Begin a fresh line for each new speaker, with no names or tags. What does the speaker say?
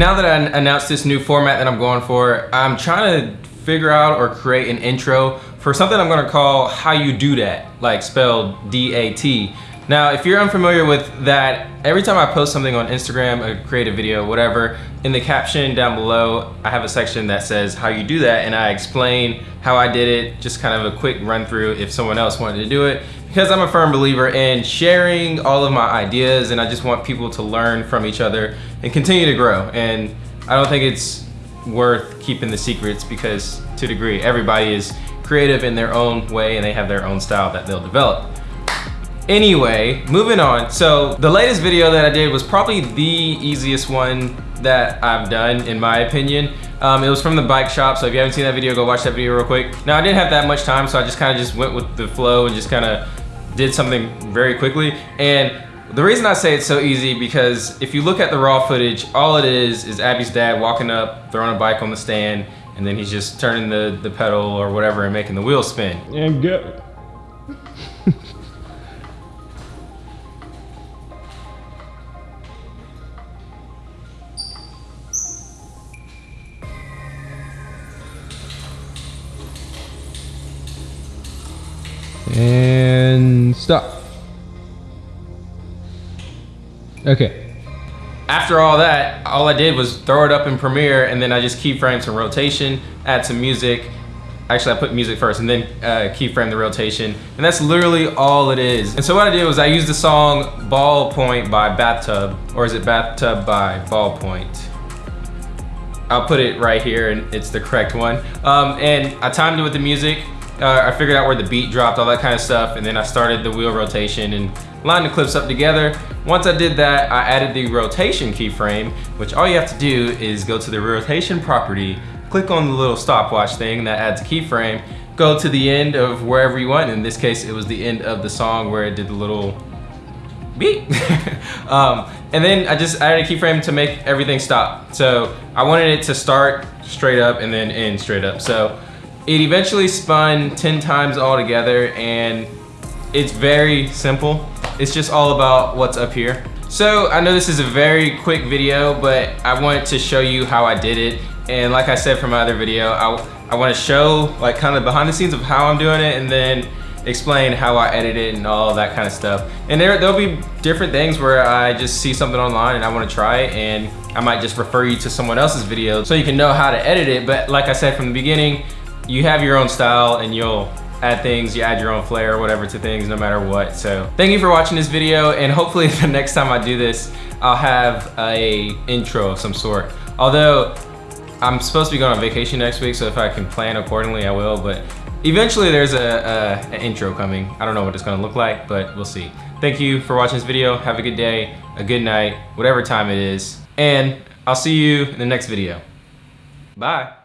now that I announced this new format that I'm going for, I'm trying to figure out or create an intro for something I'm gonna call How You Do That, like spelled D-A-T. Now, if you're unfamiliar with that, every time I post something on Instagram, a creative video, whatever, in the caption down below, I have a section that says how you do that and I explain how I did it, just kind of a quick run through if someone else wanted to do it. Because I'm a firm believer in sharing all of my ideas and I just want people to learn from each other and continue to grow. And I don't think it's worth keeping the secrets because to a degree, everybody is creative in their own way and they have their own style that they'll develop. Anyway, moving on. So the latest video that I did was probably the easiest one that I've done in my opinion. Um, it was from the bike shop, so if you haven't seen that video, go watch that video real quick. Now I didn't have that much time, so I just kind of just went with the flow and just kind of did something very quickly. And the reason I say it's so easy because if you look at the raw footage, all it is is Abby's dad walking up, throwing a bike on the stand, and then he's just turning the, the pedal or whatever and making the wheel spin.
And go. and stop. Okay.
After all that, all I did was throw it up in Premiere and then I just keyframe some rotation, add some music. Actually, I put music first and then uh, keyframe the rotation. And that's literally all it is. And so what I did was I used the song Ballpoint by Bathtub, or is it Bathtub by Ballpoint? I'll put it right here and it's the correct one. Um, and I timed it with the music uh, I figured out where the beat dropped, all that kind of stuff, and then I started the wheel rotation and lined the clips up together. Once I did that, I added the rotation keyframe, which all you have to do is go to the rotation property, click on the little stopwatch thing that adds a keyframe, go to the end of wherever you want. In this case, it was the end of the song where it did the little beep. um, and then I just added a keyframe to make everything stop. So I wanted it to start straight up and then end straight up. So it eventually spun 10 times all together and it's very simple. It's just all about what's up here. So I know this is a very quick video, but I wanted to show you how I did it. And like I said from my other video, I, I wanna show like kind of behind the scenes of how I'm doing it and then explain how I edit it and all that kind of stuff. And there, there'll be different things where I just see something online and I wanna try it and I might just refer you to someone else's video so you can know how to edit it. But like I said from the beginning, you have your own style and you'll add things, you add your own flair whatever to things no matter what. So thank you for watching this video and hopefully the next time I do this, I'll have a intro of some sort. Although I'm supposed to be going on vacation next week, so if I can plan accordingly, I will, but eventually there's a, a an intro coming. I don't know what it's gonna look like, but we'll see. Thank you for watching this video. Have a good day, a good night, whatever time it is. And I'll see you in the next video. Bye.